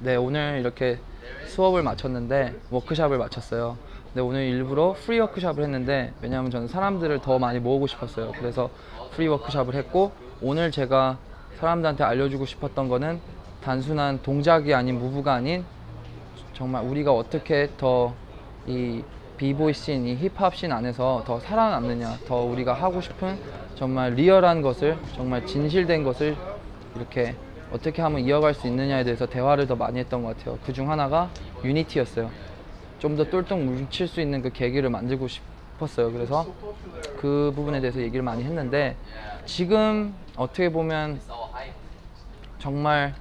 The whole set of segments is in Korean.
네 오늘 이렇게 수업을 마쳤는데 워크샵을 마쳤어요. 근데 오늘 일부러 free 워크샵을 했는데 왜냐하면 저는 사람들을 더 많이 모으고 싶었어요. 그래서 free 워크샵을 했고 오늘 제가 사람들한테 알려주고 싶었던 거는 단순한 동작이 아닌 move가 아닌 정말 우리가 어떻게 더 이 비보이 씬, 이 힙합 씬 안에서 더 살아남느냐, 더 우리가 하고 싶은 정말 리얼한 것을, 정말 진실된 것을 이렇게 어떻게 하면 이어갈 수 있느냐에 대해서 대화를 더 많이 했던 것 같아요. 그 중 하나가 unity였어요. 좀 더 똘똘 뭉칠 수 있는 그 계기를 만들고 싶었어요. 그래서 그 부분에 대해서 얘기를 많이 했는데 지금 어떻게 보면 정말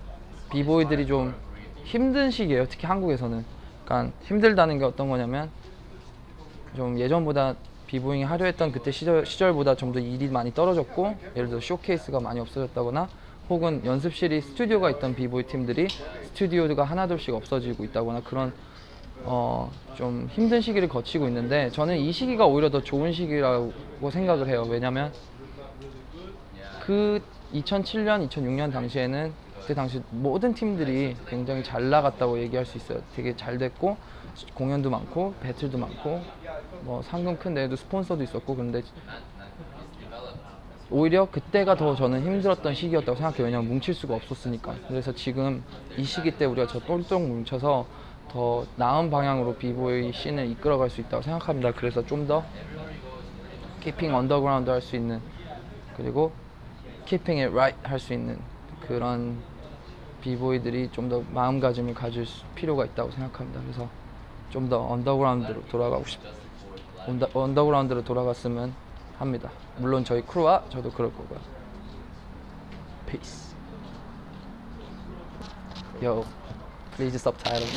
비보이들이 좀 힘든 시기예요. 특히 한국에서는. 그러니까 힘들다는 게 어떤 거냐면 좀 예전보다 비보잉이 하려 했던 그때 시절, 시절보다 좀 더 일이 많이 떨어졌고 예를 들어 쇼케이스가 많이 없어졌다거나 혹은 연습실이 스튜디오가 있던 비보이 팀들이 스튜디오가 하나둘씩 없어지고 있다거나 그런 어, 좀 힘든 시기를 거치고 있는데 저는 이 시기가 오히려 더 좋은 시기라고 생각을 해요. 왜냐면 그 2007년, 2006년 당시에는 그때 당시 모든 팀들이 굉장히 잘 나갔다고 얘기할 수 있어요. 되게 잘 됐고 공연도 많고 배틀도 많고 뭐 상금 큰 데에도 스폰서도 있었고 그런데 오히려 그때가 더 저는 힘들었던 시기였다고 생각해요. 왜냐면 뭉칠 수가 없었으니까. 그래서 지금 이 시기 때 우리가 저 똘똘 뭉쳐서 더 나은 방향으로 비보이 scene을 이끌어갈 수 있다고 생각합니다. 그래서 좀 더 keeping underground 할 수 있는 그리고 keeping it right 할수 있는 그런 비보이들이 좀 더 마음가짐을 가질 수- 필요가 있다고 생각합니다. 그래서 좀 더 언더그라운드로 돌아가고 싶 언더, 언더그라운드로 돌아갔으면 합니다. 물론 저희 크루와 저도 그럴 거고요. Peace. Yo, please subtitle.